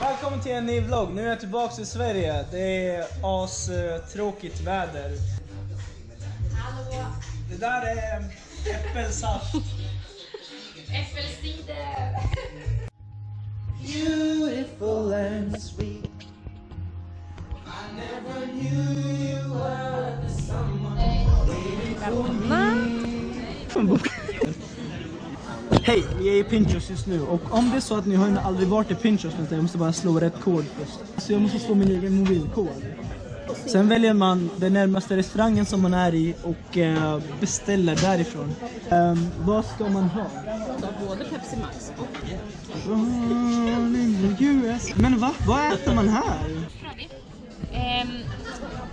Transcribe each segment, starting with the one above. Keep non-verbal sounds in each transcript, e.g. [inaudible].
Välkommen till en ny vlogg. Nu är jag tillbaks i Sverige. Det är as eh, tråkigt väder. Hallå! Det där är äppelsaft. Äppelcider! Beautiful and sweet. Hej, vi är i Pinchos just nu och om det är så att ni har aldrig varit i Pinchos någonting, jag måste bara slå rätt kod först. Så jag måste slå min egen mobilkod. Sen väljer man den närmaste restaurangen som man är i och eh, beställer därifrån. Ehm, vad ska man ha? Både Pepsi Max och US. Men va? Vad äter man här? ehm,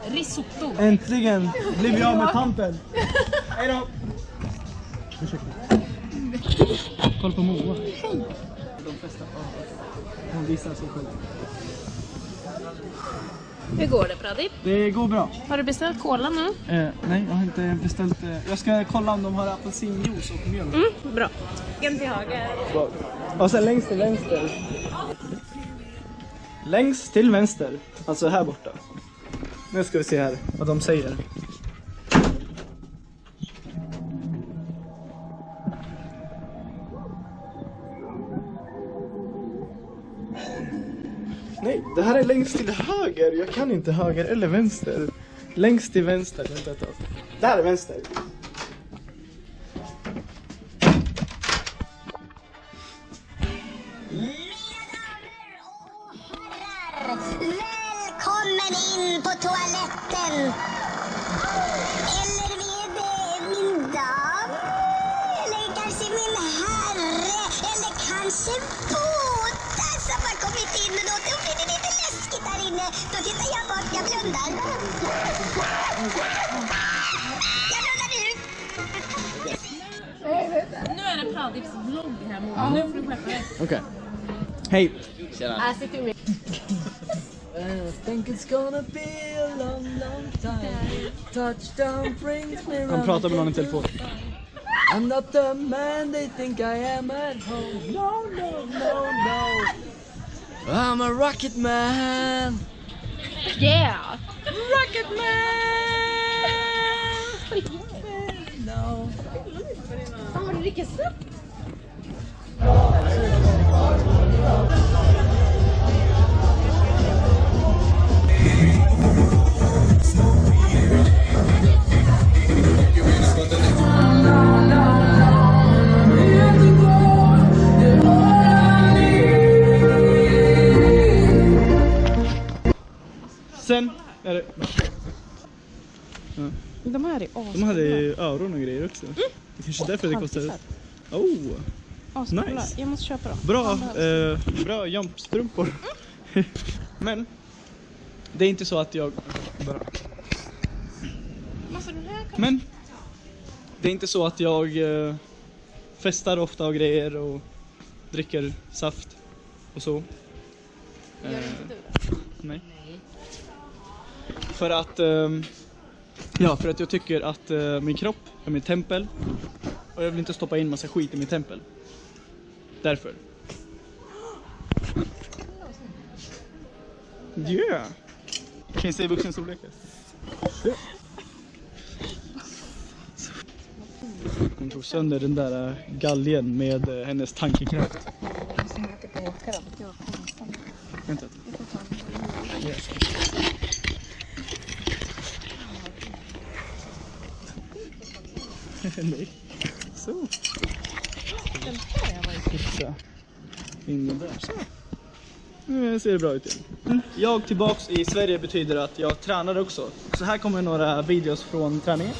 risotto. Äntligen blev vi av med pampen. [laughs] Hej då! Ursäkta. Kolla på Moa. De flesta Hon visar sig själv. Hur går det Pradip? Det går bra. Har du beställt cola nu? Eh, nej, jag har inte beställt. Eh, jag ska kolla om de har apelsinjuice och mjölk. Mm, bra. En till höger. Och sen längst till vänster. Längst till vänster. Alltså här borta. Nu ska vi se här vad de säger. Det här är längst till höger. Jag kan inte höger eller vänster. Längst till vänster. Vänta ett tag. Där är vänster. Inne. Då tittar jag bort, jag blundar. Jag blundar nu. Nu är det Pradips vlogg här Moa. Nu får du skärpa dig. Okej. Hej. Här sitter vi. I think it's gonna be a long, long time. Touchdown brings me Han pratar med någon i telefon. I'm not the man they think I am at home. No, no, no, no. I'm a rocket man. Yeah! Rocket man. [laughs] No. Sen är det... De här är De hade ju öron och grejer också. Det kanske är därför det kostar... Oh! ascoola. nice. Jag måste köpa dem. Bra, eh, bra jumpstrumpor. [laughs] Men det är inte så att jag... Bara. Men det är inte så att jag eh, festar ofta och grejer och dricker saft och så. Gör Eh, inte du det? Nej. För att, ehm, ja, för att jag tycker att eh, min kropp är mitt tempel. Och jag vill inte stoppa in massa skit i mitt tempel. Därför. Yeah! Kan jag säga vuxenstorlekar? Yeah. Hon tog sönder den där eh, galgen med eh, hennes tankekraft. Vänta. Yes. Nej. Så. Mm, den här har Titta. In den där. Så. Nu ser det bra ut igen. Mm. Jag tillbaks i Sverige betyder att jag tränar också. Så här kommer några videos från träningen.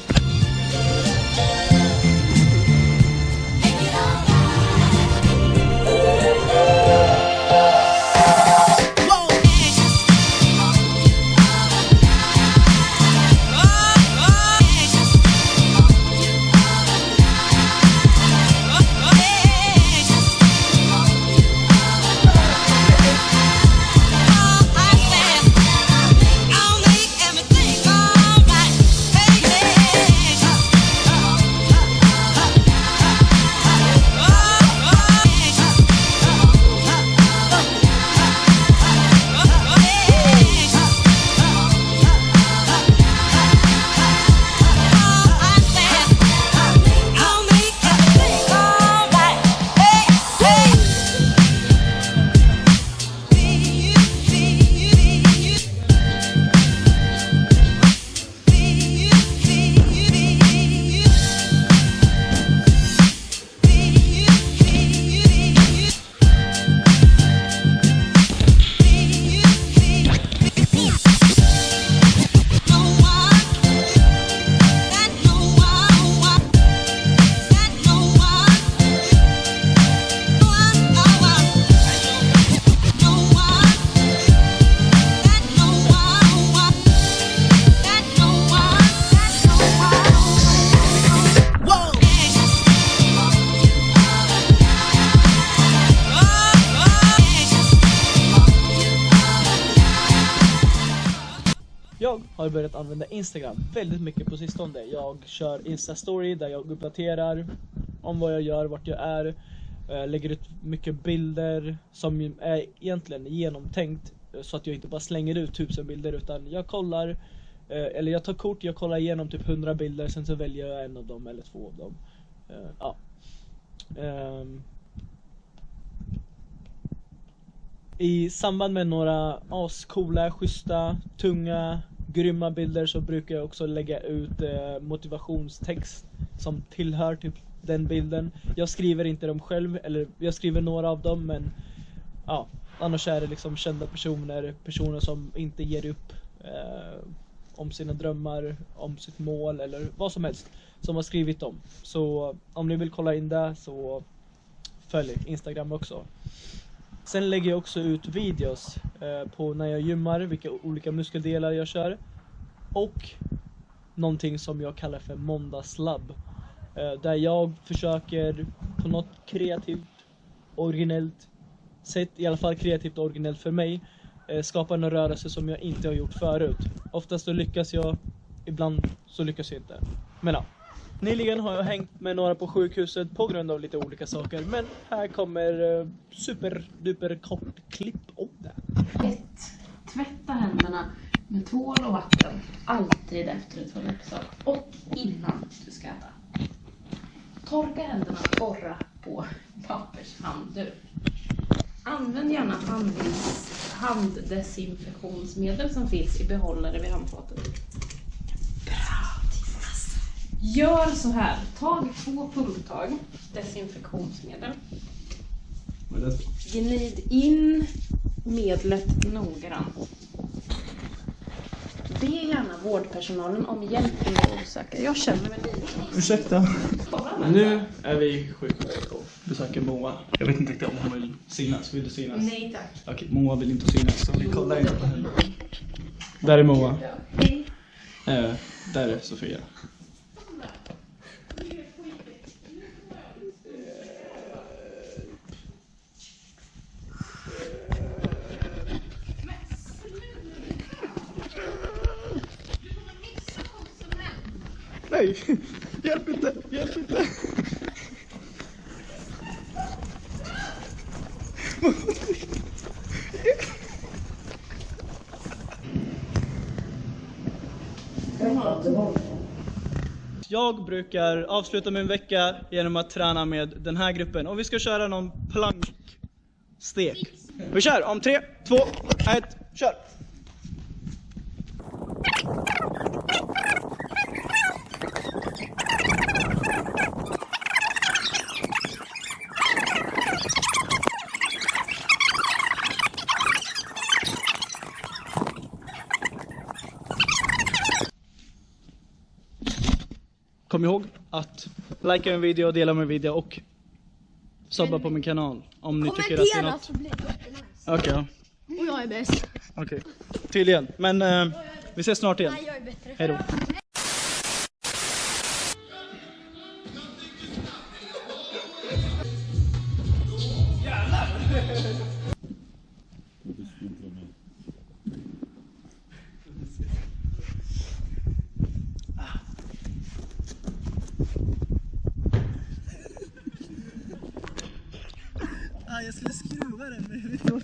Jag börjat använda Instagram väldigt mycket på sistone. Jag kör Insta-story där jag uppdaterar om vad jag gör, vart jag är. Jag Lägger ut mycket bilder som är egentligen genomtänkt eh, så att jag inte bara slänger ut tusen bilder utan jag kollar eh, eller jag tar kort, jag kollar igenom typ 100 bilder sen så väljer jag en av dem eller två av dem. Ja. Ehm. I samband med några ascoola, schyssta, tunga, grymma bilder så brukar jag också lägga ut eh, motivationstext som tillhör typ den bilden. Jag skriver inte dem själv, eller jag skriver några av dem men ja, annars är det liksom kända personer, personer som inte ger upp eh, om sina drömmar, om sitt mål eller vad som helst som har skrivit dem. Så om ni vill kolla in det så följ Instagram också. Sen lägger jag också ut videos eh, på när jag gymmar, vilka olika muskeldelar jag kör. Och någonting som jag kallar för måndagslabb. Eh, där jag försöker på något kreativt, originellt sätt, i alla fall kreativt och originellt för mig, eh, skapa en rörelse som jag inte har gjort förut. Oftast så lyckas jag, ibland så lyckas jag inte. Men ja. Nyligen har jag hängt med några på sjukhuset på grund av lite olika saker. Men här kommer eh, superduper kort klipp om det. 1. Tvätta händerna med tvål och vatten. Alltid efter ett toalettbesök. Och innan du ska äta. Torka händerna och borra på pappershandduk. Använd gärna handdesinfektionsmedel som finns i behållare vid handfatet. Gör så här. Tag två pungtag desinfektionsmedel. Gnid in medlet noggrant. Be gärna vårdpersonalen om hjälp om du är osäker. Jag känner mig lite Ursäkta. Nu är vi och besöker Moa. Jag vet inte riktigt om hon vill synas. Vill du synas? Nej tack. Okej, Moa vill inte synas så vi kollar inte på henne. Där är Moa. Hej. Eh, där är Sofia. Nej! Hjälp inte! Hjälp inte! Jag brukar avsluta min vecka genom att träna med den här gruppen och vi ska köra någon plankstek. Vi kör om tre, två, ett, kör! Kom ihåg att likea min video, dela min video och subba på min kanal om ni tycker att det är Kommentera något. så blir det jättenice. Okej. Och jag är bäst. okej. Tydligen. Men eh, vi ses snart igen. Nej, jag är bättre. Hej då.